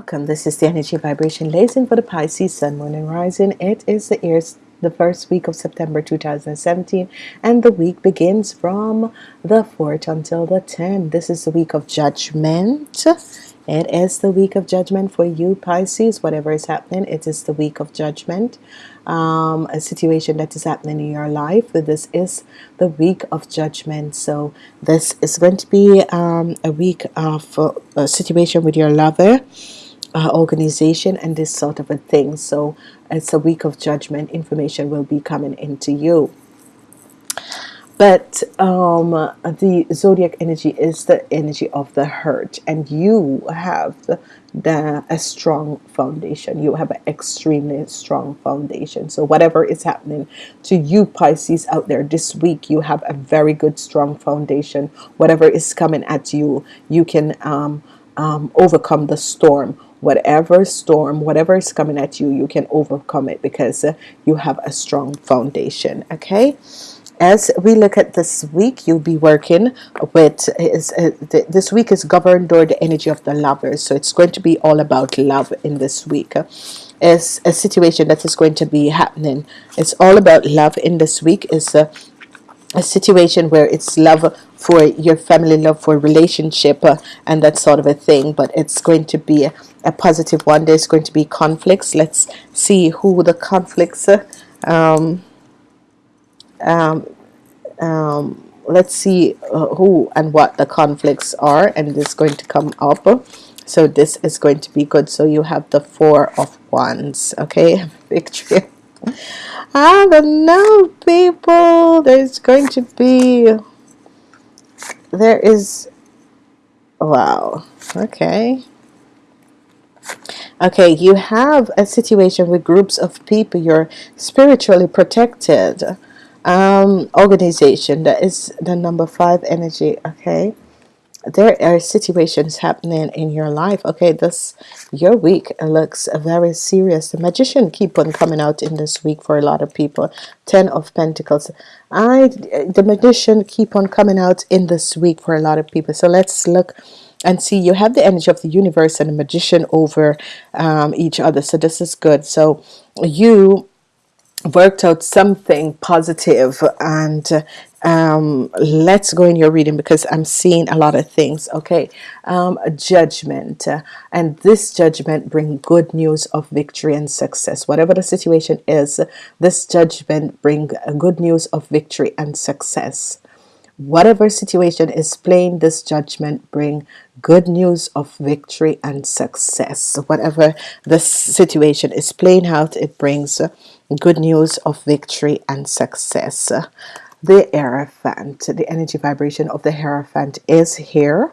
Welcome. This is the energy vibration lesson for the Pisces Sun, Moon, and Rising. It is the the first week of September 2017 and the week begins from the 4th until the 10th this is the week of judgment. It is the week of judgment for you Pisces. Whatever is happening it is the week of judgment. Um, a situation that is happening in your life this is the week of judgment. So this is going to be um, a week of uh, a situation with your lover uh, organization and this sort of a thing. So it's a week of judgment information will be coming into you. But um, the zodiac energy is the energy of the hurt and you have the, the, a strong foundation. You have an extremely strong foundation. So whatever is happening to you Pisces out there this week you have a very good strong foundation. Whatever is coming at you you can um, um, overcome the storm whatever storm whatever is coming at you you can overcome it because uh, you have a strong foundation okay? As we look at this week you'll be working with is uh, this week is governed by the energy of the lovers so it's going to be all about love in this week. Is a situation that is going to be happening. It's all about love in this week is a, a situation where it's love for your family love for relationship uh, and that sort of a thing but it's going to be a, a positive one. There's going to be conflicts. Let's see who the conflicts uh, um, um, um, let's see uh, who and what the conflicts are and it's going to come up. So this is going to be good. So you have the four of wands okay? Victory I don't know people. There's going to be there is wow okay. Okay you have a situation with groups of people you're spiritually protected um, organization that is the number five energy okay there are situations happening in your life okay? This your week looks very serious. The magician keep on coming out in this week for a lot of people. Ten of Pentacles. I the magician keep on coming out in this week for a lot of people. So let's look and see. You have the energy of the universe and the magician over um, each other. So this is good. So you worked out something positive and um, let's go in your reading because I'm seeing a lot of things okay? Um, judgment uh, and this judgment bring good news of victory and success. Whatever the situation is this judgment bring good news of victory and success. Whatever situation is playing this judgment bring good news of victory and success. Whatever this situation is playing out it brings good news of victory and success. The Hierophant the energy vibration of the Hierophant is here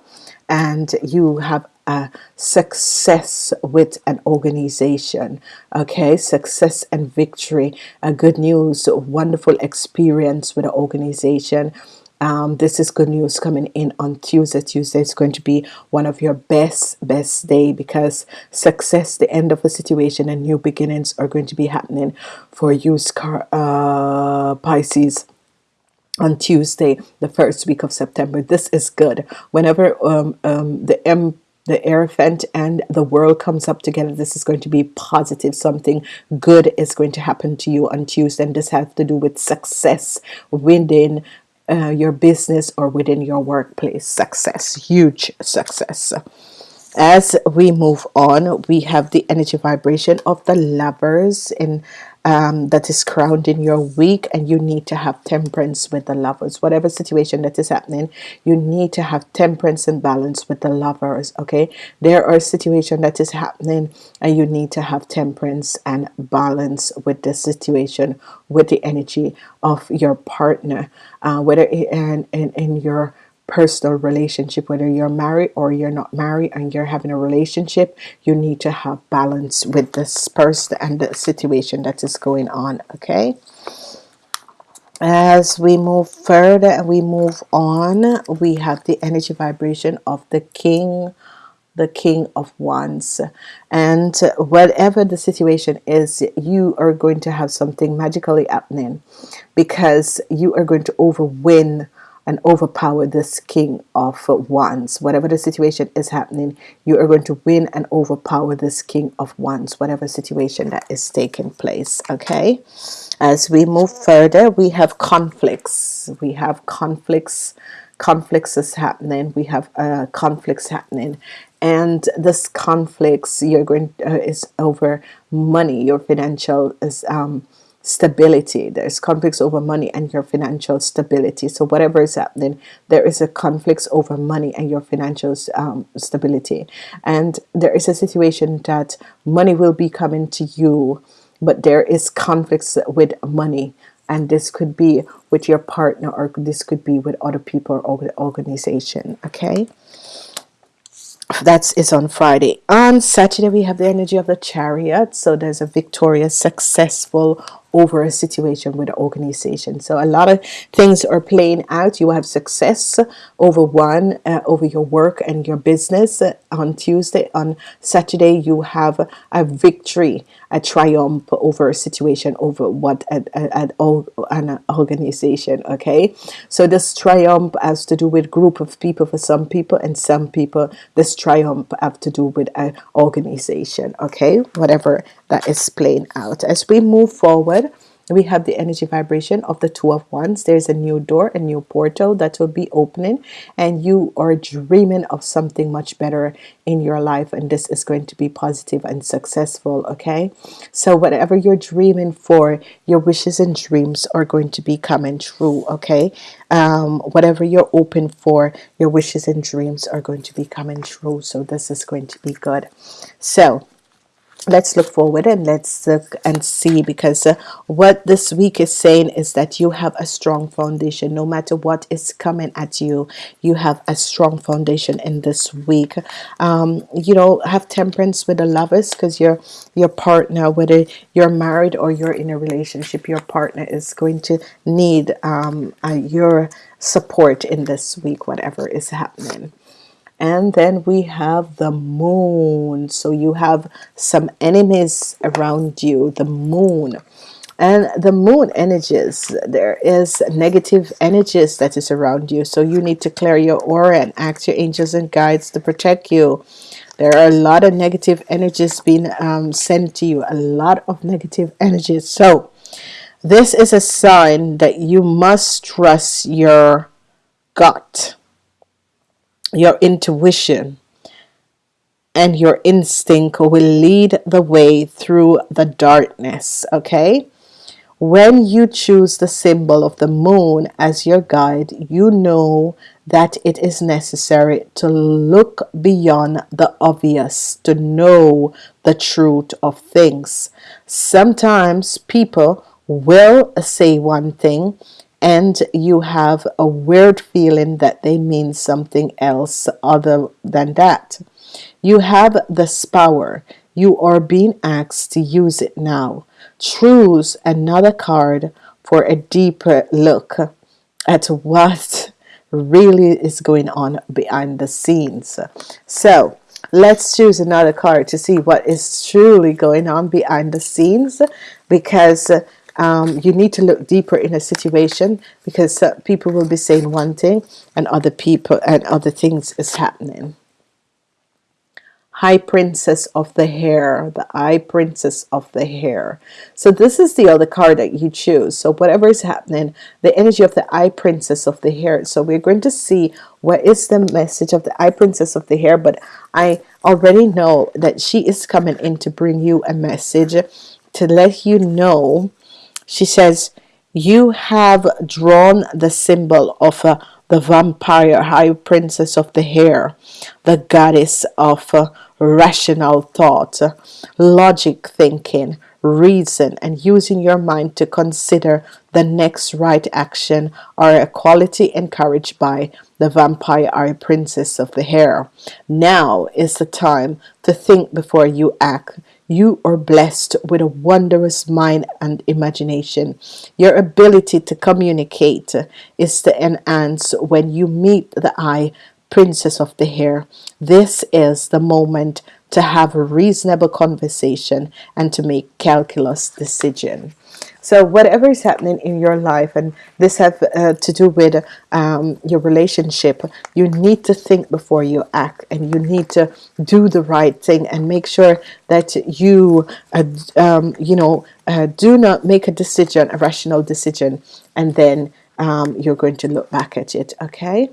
and you have a success with an organization okay? Success and victory a good news wonderful experience with an organization um, this is good news coming in on Tuesday. Tuesday is going to be one of your best best day because success the end of a situation and new beginnings are going to be happening for you uh, Pisces on Tuesday the first week of September. This is good. Whenever um, um, the M the Hierophant and the world comes up together this is going to be positive. Something good is going to happen to you on Tuesday and this has to do with success within uh, your business or within your workplace. Success huge success. As we move on we have the energy vibration of the lovers in um, that is crowned in your week and you need to have temperance with the lovers. Whatever situation that is happening you need to have temperance and balance with the lovers okay? There are situation that is happening and you need to have temperance and balance with the situation with the energy of your partner uh, whether in, in, in your personal relationship whether you're married or you're not married and you're having a relationship you need to have balance with this person and the situation that is going on okay? As we move further and we move on we have the energy vibration of the king the king of wands. And whatever the situation is you are going to have something magically happening because you are going to overwin and overpower this king of wands. Whatever the situation is happening you are going to win and overpower this king of wands whatever situation that is taking place okay? As we move further we have conflicts. We have conflicts. Conflicts is happening. We have uh, conflicts happening. And this conflicts you're going uh, is over money. Your financial is um, stability. There's conflicts over money and your financial stability. So whatever is happening there is a conflicts over money and your financial um, stability. And there is a situation that money will be coming to you but there is conflicts with money. And this could be with your partner or this could be with other people or organization okay? That's is on Friday. On Saturday we have the energy of the chariot. So there's a victorious successful over a situation with an organization. So a lot of things are playing out. You have success over one uh, over your work and your business. On Tuesday on Saturday you have a victory a triumph over a situation over what at, at, an organization okay? So this triumph has to do with group of people for some people and some people this triumph have to do with an organization okay? Whatever that is playing out. As we move forward we have the energy vibration of the two of wands. There's a new door a new portal that will be opening and you are dreaming of something much better in your life and this is going to be positive and successful okay? So whatever you're dreaming for your wishes and dreams are going to be coming true okay? Um, whatever you're open for your wishes and dreams are going to be coming true so this is going to be good. So let's look forward and let's look and see because uh, what this week is saying is that you have a strong foundation. No matter what is coming at you you have a strong foundation in this week. Um, you know have temperance with the lovers because your your partner whether you're married or you're in a relationship your partner is going to need um, uh, your support in this week whatever is happening and then we have the moon. So you have some enemies around you the moon. And the moon energies there is negative energies that is around you. So you need to clear your aura and ask your angels and guides to protect you. There are a lot of negative energies being um, sent to you a lot of negative energies. So this is a sign that you must trust your gut your intuition and your instinct will lead the way through the darkness okay? When you choose the symbol of the moon as your guide you know that it is necessary to look beyond the obvious to know the truth of things. Sometimes people will say one thing and you have a weird feeling that they mean something else other than that. You have this power. You are being asked to use it now. Choose another card for a deeper look at what really is going on behind the scenes. So let's choose another card to see what is truly going on behind the scenes because um, you need to look deeper in a situation because uh, people will be saying one thing and other people and other things is happening. High princess of the hair the high princess of the hair. So this is the other card that you choose. So whatever is happening the energy of the high princess of the hair. So we're going to see what is the message of the high princess of the hair but I already know that she is coming in to bring you a message to let you know she says you have drawn the symbol of uh, the vampire high princess of the hair the goddess of uh, rational thought logic thinking reason and using your mind to consider the next right action are a quality encouraged by the vampire high princess of the hair. Now is the time to think before you act you are blessed with a wondrous mind and imagination. Your ability to communicate is to enhance when you meet the eye princess of the hair. This is the moment to have a reasonable conversation and to make calculus decision. So whatever is happening in your life and this have uh, to do with um, your relationship you need to think before you act and you need to do the right thing and make sure that you uh, um, you know uh, do not make a decision a rational decision and then um, you're going to look back at it okay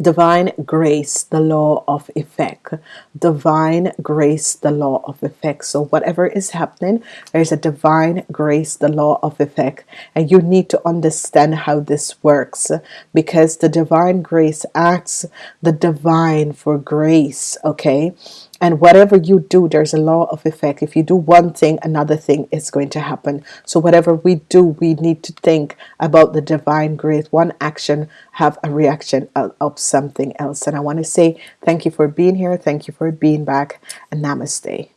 divine grace the law of effect. Divine grace the law of effect. So whatever is happening there's a divine grace the law of effect. And you need to understand how this works because the divine grace acts the divine for grace okay and whatever you do there's a law of effect. If you do one thing another thing is going to happen. So whatever we do we need to think about the divine grace. One action have a reaction of, something else. And I want to say thank you for being here. Thank you for being back. And namaste